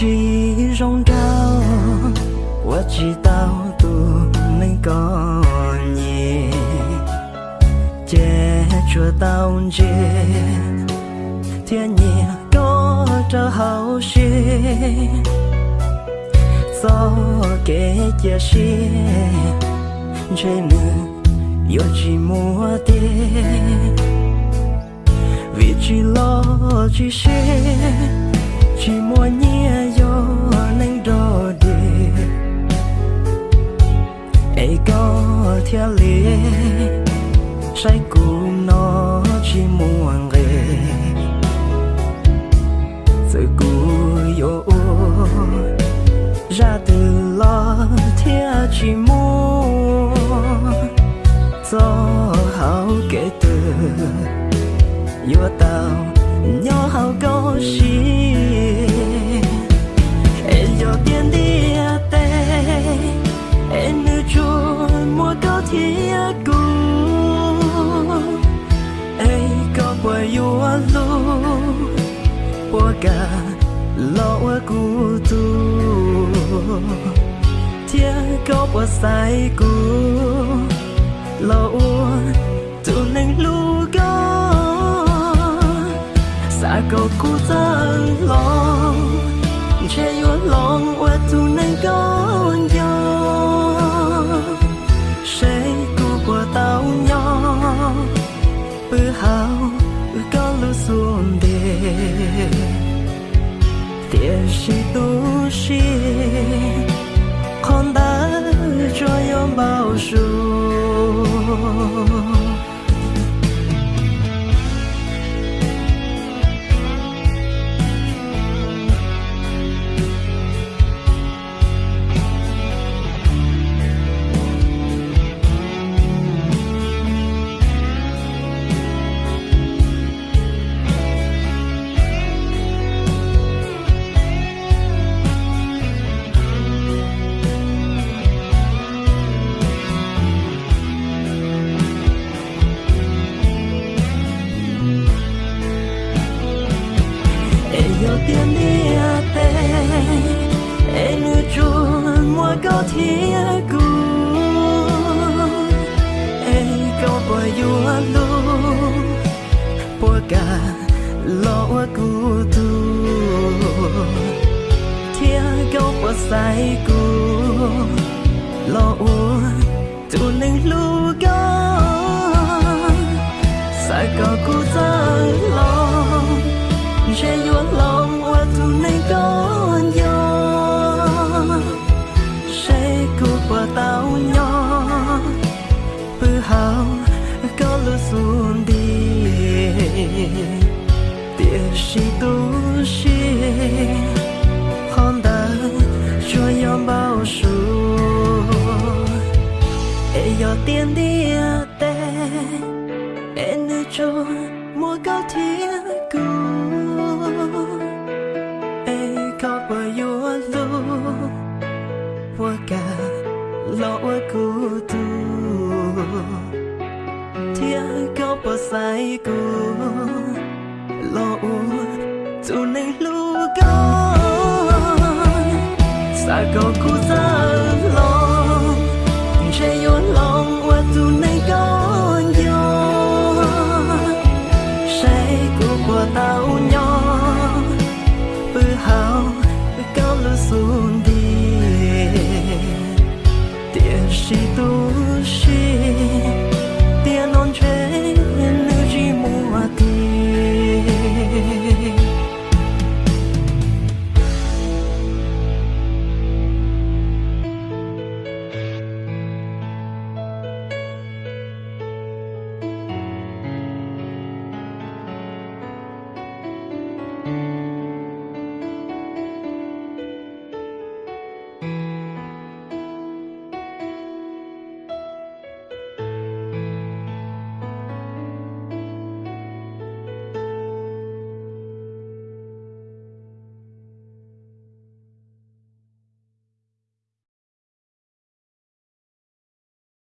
chỉ rong rao và chỉ tao tu nên có nhẹ che chua tao chê thiên nhẹ có cho hậu xê gió kể chia xê trên nữ, yêu chỉ mua tiền vì chỉ lo chỉ xê chỉ mua nhẹ yo đo đi ấy có theo lệ. Say cùng nó chỉ muốn ghê sự cũ yo ra từ lo theo chỉ muốn do hảo kể từ. Yo tao, nhỏ hảo có gì qua lo qua cũ tu. Tia ko qua sai ku lo tu nang lu ga sa ko cũ ta lo. 也是独行空荡着拥抱术 mua có thiệt có qua yo lu qua cả lo qua tu thiệt câu qua say cũ lo tu nên lu có sai có cô giang lo bữa hao, có lu xuống đi. Tiếc si tu sĩ con đã cho yom bao số e yo tiền đi à tê. Em nữ cho, mua cao thiên cung 튀어 벗사이고 로우 두뇌 루건 사고 구사